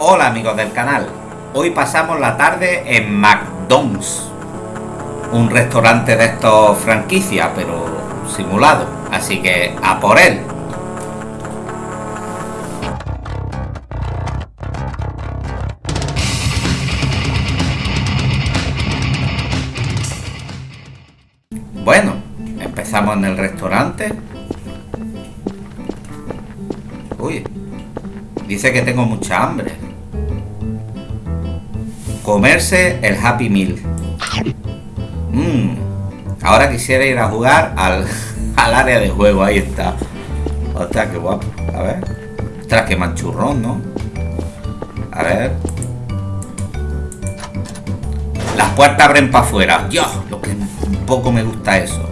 Hola amigos del canal, hoy pasamos la tarde en McDonald's, un restaurante de estos franquicia, pero simulado, así que a por él. Bueno, empezamos en el restaurante. Uy, dice que tengo mucha hambre. Comerse el Happy Meal. Mmm, ahora quisiera ir a jugar al, al área de juego, ahí está. Ostras, qué guapo. A ver. Ostras, qué manchurrón, ¿no? A ver. Las puertas abren para afuera. Dios, lo que un poco me gusta eso.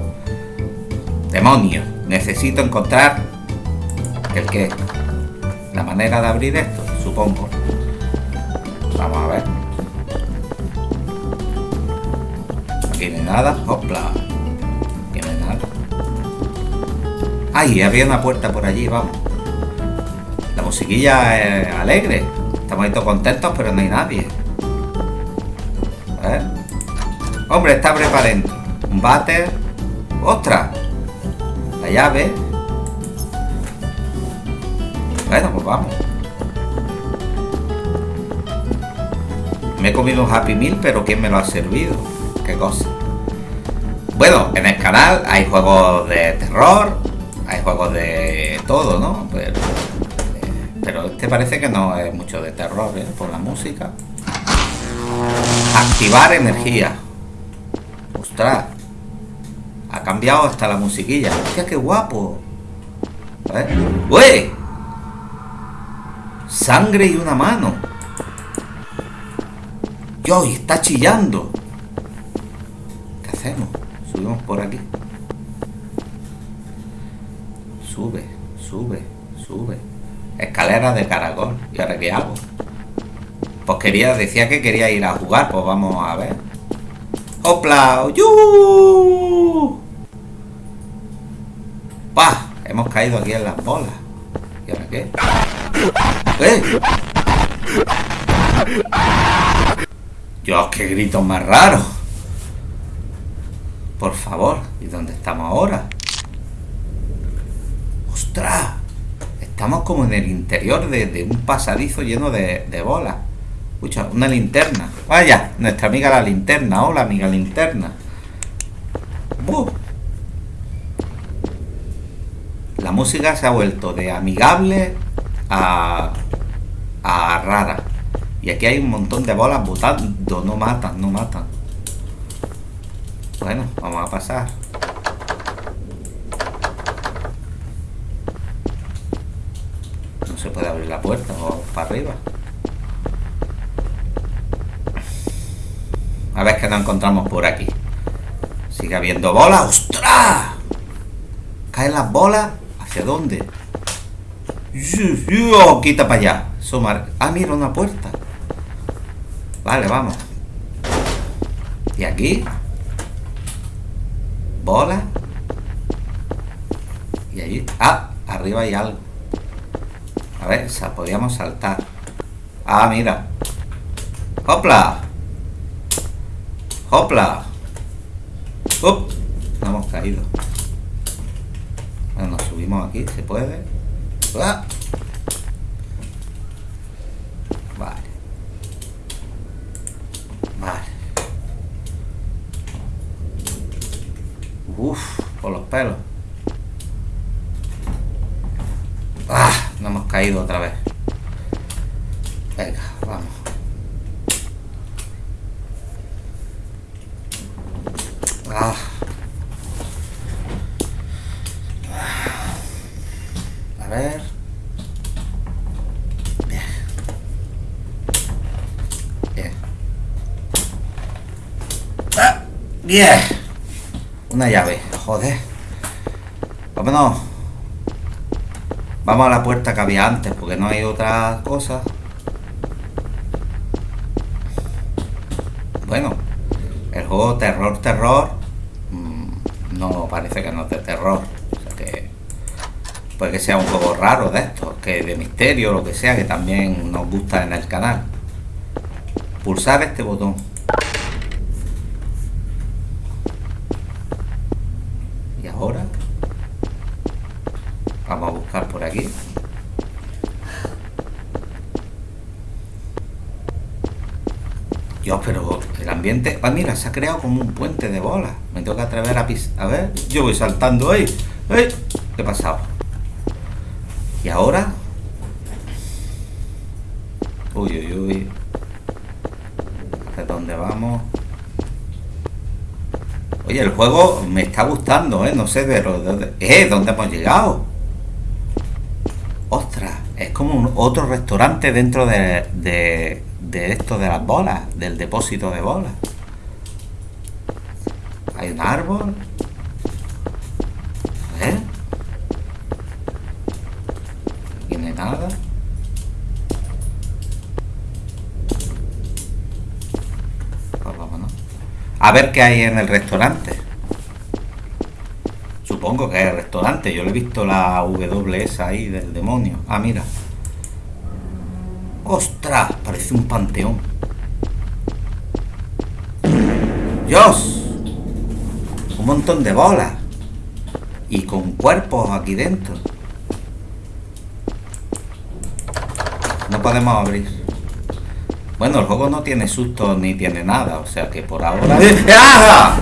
Demonio, necesito encontrar el que la manera de abrir esto, supongo. Nada. Hopla. Ay, había una puerta por allí, vamos. La musiquilla es alegre. Estamos ahí todos contentos, pero no hay nadie. Ver. Hombre, está preparado. Un váter. ¡Ostras! La llave. Bueno, pues vamos. Me he comido un Happy Meal, pero ¿quién me lo ha servido? Qué cosa. Bueno, en el canal hay juegos de terror, hay juegos de todo, ¿no? Pero, pero este parece que no es mucho de terror, ¿eh? Por la música. Activar energía. Ostras. Ha cambiado hasta la musiquilla. Hostia, qué guapo. ¿Eh? ¡Uy! Sangre y una mano. Yo, está chillando. ¿Qué hacemos? Subimos por aquí. Sube, sube, sube. Escalera de caracol. ¿Y ahora qué hago? Pues quería, decía que quería ir a jugar, pues vamos a ver. ¡Hopla! ¡Yu! ¡Pah! Hemos caído aquí en las bolas. ¿Y ahora qué? ¡Eh! Dios, qué gritos más raros. Por favor, ¿y dónde estamos ahora? ¡Ostras! Estamos como en el interior de, un pasadizo lleno de, bolas. Escucha, una linterna. Vaya, nuestra amiga la linterna. Hola, amiga linterna. La música se ha vuelto de amigable a, a rara. Y aquí hay un montón de bolas botando. No matan, no matan. Bueno, vamos a pasar. No se puede abrir la puerta o para arriba. A ver qué nos encontramos por aquí. Sigue habiendo bolas. ¡Ostras! Caen las bolas. ¿Hacia dónde? Quita para allá. Ah, mira, una puerta. Vale, vamos. ¿Y aquí? Bola. Y allí. Ah, arriba hay algo. A ver, podíamos saltar. Ah, mira. ¡Hopla! ¡Hopla! ¡Up! No hemos caído. Nos subimos aquí, ¿se puede? ¡Ah! Vale. Vale. Uf, por los pelos. ¡Ah! No hemos caído otra vez. Venga, vamos. Ah. A ver. Bien. Bien. Ah, bien. Una llave. Joder. Vámonos. Vamos a la puerta que había antes, porque no hay otra cosa. Bueno, el juego terror, terror, no, parece que no es de terror. O sea que Puede que sea un juego raro de estos, que de misterio, lo que sea, que también nos gusta en el canal. Pulsar este botón. Y ahora vamos a buscar por aquí. Dios, pero el ambiente... Mira, se ha creado como un puente de bolas. Me tengo que atrever a pis... A ver, yo voy saltando ahí. ¡Ey! ¿Qué ha pasado? ¿Y ahora? Uy, uy, uy. ¿De dónde vamos? Oye, el juego me está gustando, ¿eh? No sé de dónde... ¿Eh? ¿Dónde hemos llegado? ¡Ostras! Es como un, otro restaurante dentro de, de, de esto de las bolas, del depósito de bolas. Hay un árbol. ¿Eh? Aquí no hay nada. Pues vámonos. A ver qué hay en el restaurante. Supongo que es el restaurante. Yo le he visto la WS ahí del demonio. Ah, mira. ¡Ostras! Parece un panteón. ¡Dios! Un montón de bolas. Y con cuerpos aquí dentro. No podemos abrir. Bueno, el juego no tiene susto ni tiene nada. O sea que por ahora... ¡Ah!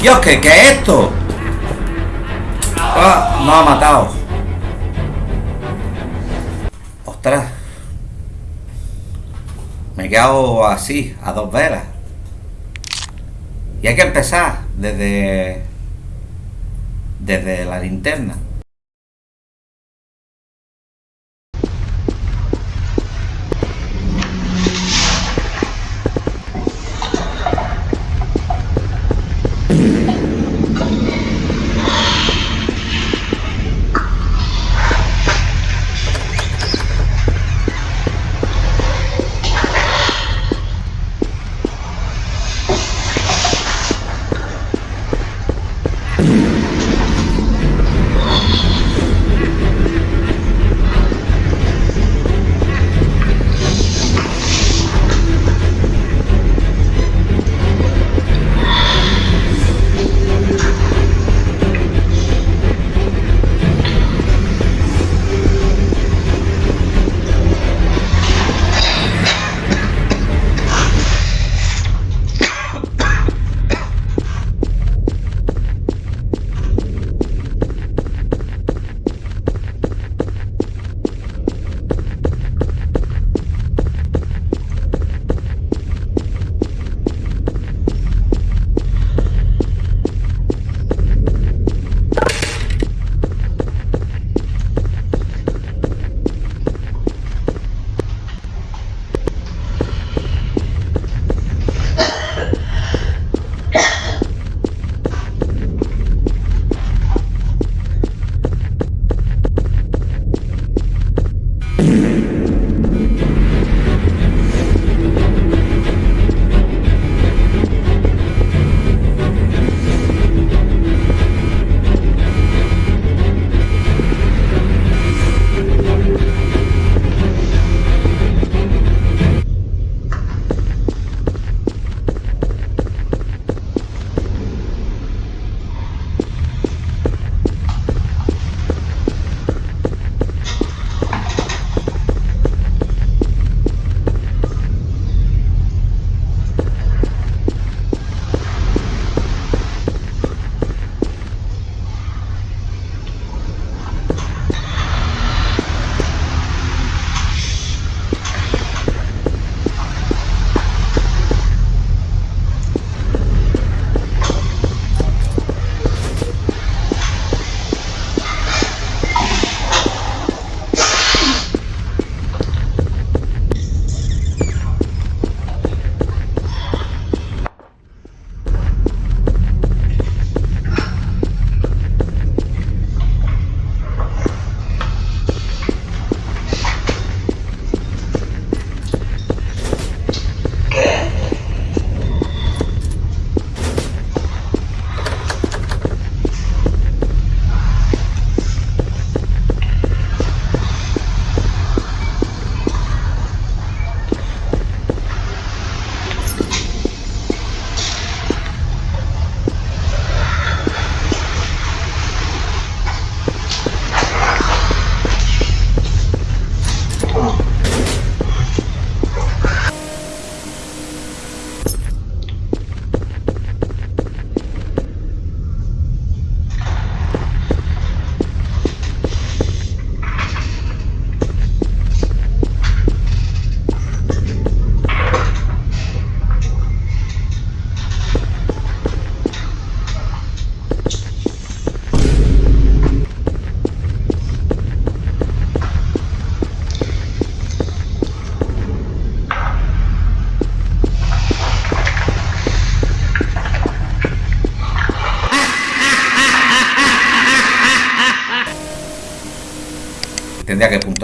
¡Dios, ¿qué, qué es esto? ¡Ah! No ha matado. ¡Ostras! Me he quedado así, a dos velas. Y hay que empezar desde... Desde la linterna.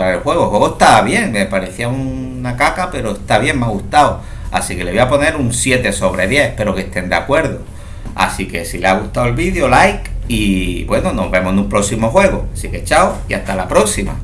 El juego. El juego está bien, me parecía una caca, pero está bien, me ha gustado. Así que le voy a poner un 7 sobre 10, espero que estén de acuerdo. Así que si les ha gustado el vídeo, like y bueno, nos vemos en un próximo juego. Así que chao y hasta la próxima.